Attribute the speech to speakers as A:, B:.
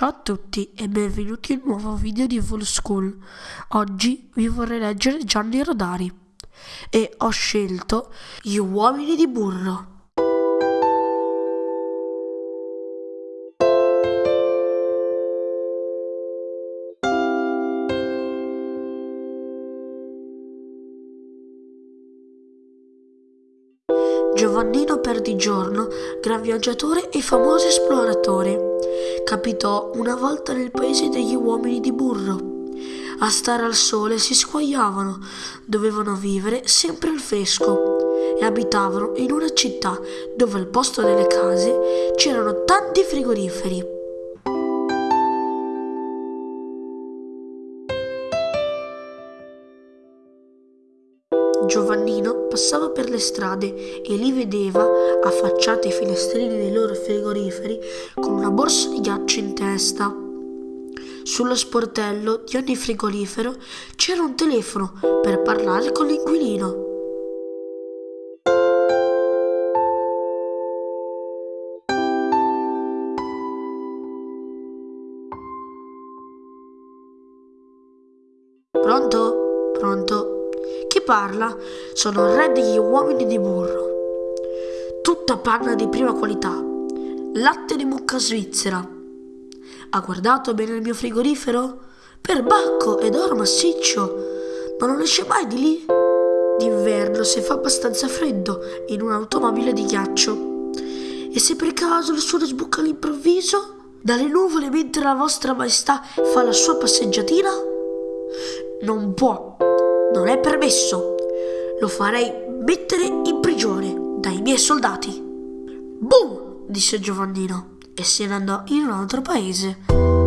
A: Ciao a tutti e benvenuti in un nuovo video di Full School. Oggi vi vorrei leggere Gianni Rodari e ho scelto Gli uomini di burro. Giovannino Perdigiorno, gran viaggiatore e famoso esploratore, capitò una volta nel paese degli uomini di burro. A stare al sole si squagliavano, dovevano vivere sempre al fresco e abitavano in una città dove al posto delle case c'erano tanti frigoriferi. Giovannino passava per le strade e li vedeva, affacciati ai finestrini dei loro frigoriferi, con una borsa di ghiaccio in testa. Sullo sportello di ogni frigorifero c'era un telefono per parlare con l'inquilino. Pronto? Pronto? Chi parla? Sono il re degli uomini di burro. Tutta panna di prima qualità. Latte di mucca svizzera. Ha guardato bene il mio frigorifero? Perbacco ed oro massiccio. Ma non esce mai di lì? D'inverno se fa abbastanza freddo in un'automobile di ghiaccio. E se per caso il sole sbucca all'improvviso? Dalle nuvole mentre la vostra maestà fa la sua passeggiatina? Non può non è permesso. Lo farei mettere in prigione dai miei soldati. Boom! disse Giovannino e se ne andò in un altro paese.